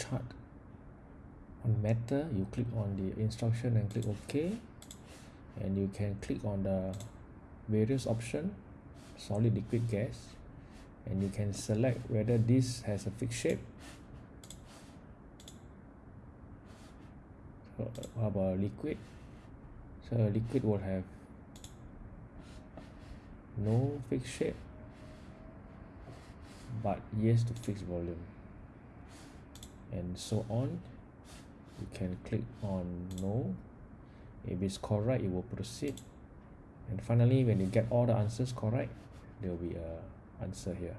chart. On matter you click on the instruction and click ok. And you can click on the various option solid liquid gas. And you can select whether this has a fixed shape. So how about liquid? So liquid will have no fixed shape but yes to fixed volume and so on. You can click on no. If it's correct it will proceed. And finally when you get all the answers correct there will be a answer here